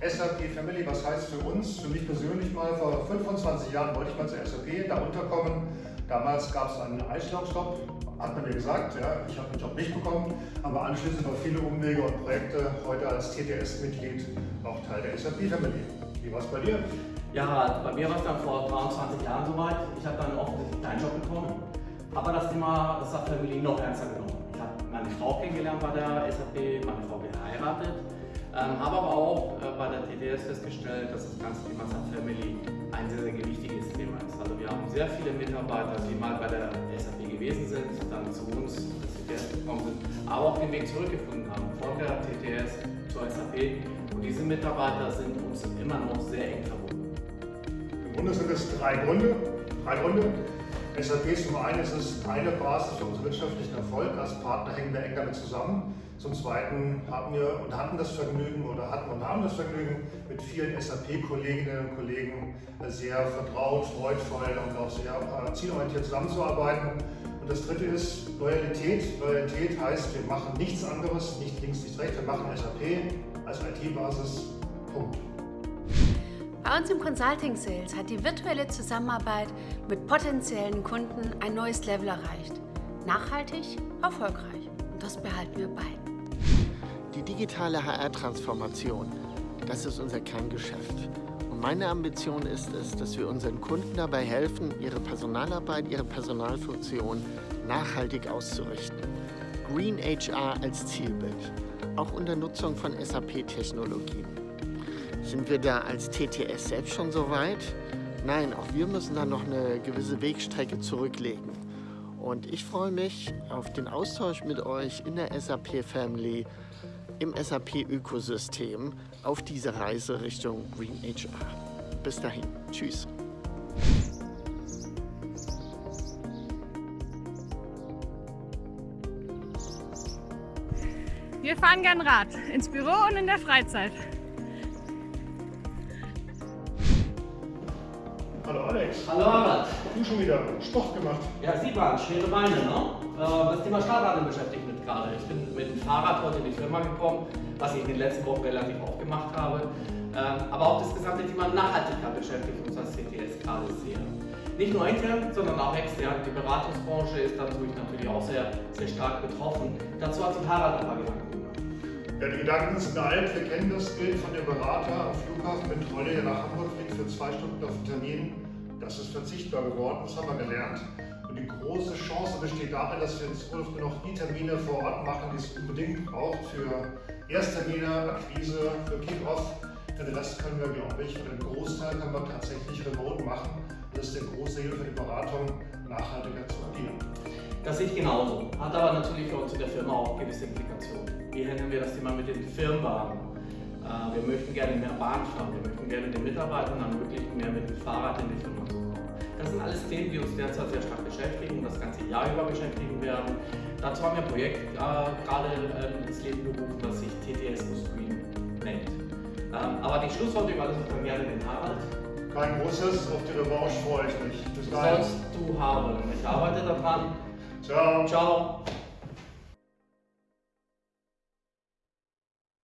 SAP Family, was heißt für uns, für mich persönlich mal, vor 25 Jahren wollte ich mal zur SAP da unterkommen. Damals gab es einen Einstellungsstopp, hat man mir gesagt, ja, ich habe den Job nicht bekommen, aber anschließend noch viele Umwege und Projekte, heute als TTS-Mitglied auch Teil der SAP Family. Wie war es bei dir? Ja, bei mir war es dann vor 23 Jahren soweit. Ich habe dann offensichtlich deinen Job bekommen, aber das Thema SAP Family noch ernster genommen. Ich habe meine Frau kennengelernt bei der SAP, meine Frau geheiratet ähm, habe aber auch TTS festgestellt, dass das ganze Thema Sub Family ein sehr, sehr wichtiges Thema ist. Also wir haben sehr viele Mitarbeiter, die mal bei der SAP gewesen sind, dann zu uns zur TTS gekommen sind, aber auch den Weg zurückgefunden haben von der TTS zur SAP. Und diese Mitarbeiter sind uns immer noch sehr eng verbunden. Im Grunde sind es drei Gründe. Drei Gründe. SAP ist zum einen ist es eine Basis für unseren wirtschaftlichen Erfolg. Als Partner hängen wir eng damit zusammen. Zum Zweiten haben wir und hatten das Vergnügen oder hatten und haben das Vergnügen, mit vielen SAP-Kolleginnen und Kollegen sehr vertraut, freudvoll und auch sehr äh, zielorientiert zusammenzuarbeiten. Und das dritte ist Loyalität. Loyalität heißt, wir machen nichts anderes, nicht links, nicht rechts, wir machen SAP als IT-Basis. Punkt. Bei uns im Consulting Sales hat die virtuelle Zusammenarbeit mit potenziellen Kunden ein neues Level erreicht. Nachhaltig, erfolgreich. Und das behalten wir bei. Die digitale HR-Transformation, das ist unser Kerngeschäft. Und meine Ambition ist es, dass wir unseren Kunden dabei helfen, ihre Personalarbeit, ihre Personalfunktion nachhaltig auszurichten. Green HR als Zielbild, auch unter Nutzung von SAP-Technologien. Sind wir da als TTS selbst schon so weit? Nein, auch wir müssen da noch eine gewisse Wegstrecke zurücklegen. Und ich freue mich auf den Austausch mit euch in der SAP Family, im SAP-Ökosystem auf dieser Reise Richtung Green HR. Bis dahin. Tschüss. Wir fahren gern Rad, ins Büro und in der Freizeit. Alex. Hallo Harald. Du schon wieder Sport gemacht. Ja, sieht man, schwere Beine, ne? Äh, das Thema Startradeln beschäftigt mich gerade. Ich bin mit dem Fahrrad heute in die Firma gekommen, was ich in den letzten Wochen relativ oft gemacht habe. Ähm, aber auch das gesamte Thema Nachhaltigkeit beschäftigt uns als CTS gerade sehr. Nicht nur intern, sondern auch extern. Die Beratungsbranche ist dadurch natürlich auch sehr, sehr stark betroffen. Dazu hat sich Harald ein paar Gedanken gemacht. Ja, die Gedanken sind alt. Wir kennen das Bild von dem Berater am Flughafen mit Trolle, der nach Hamburg fliegt für zwei Stunden auf Termin. Das ist verzichtbar geworden, das haben wir gelernt. Und die große Chance besteht darin, dass wir in Zukunft noch die Termine vor Ort machen, die es unbedingt braucht für Ersttermine, Akquise, für Kick-Off. Den Rest können wir, glaube ich, oder den Großteil können wir tatsächlich remote machen. Das ist der große Hilfe für die Beratung, nachhaltiger zu agieren. Das sehe ich genauso. Hat aber natürlich für uns in der Firma auch gewisse Implikationen. Wie handeln wir das Thema mit den Firmenwagen? Äh, wir möchten gerne mehr Bahn fahren, wir möchten gerne den Mitarbeitern ermöglichen, mehr mit dem Fahrrad in die Firma zu kommen. Das sind alles Themen, die uns derzeit sehr stark beschäftigen und das ganze Jahr über beschäftigen werden. Dazu haben wir ein Projekt äh, gerade äh, ins Leben gerufen, das sich TTS Screen nennt. Ähm, aber die Schlussworte überlasse ich dann gerne den Harald. Kein großes, auf die Revanche freue ich mich. Bis sollst du haben. Ich arbeite daran. Ciao. Ciao.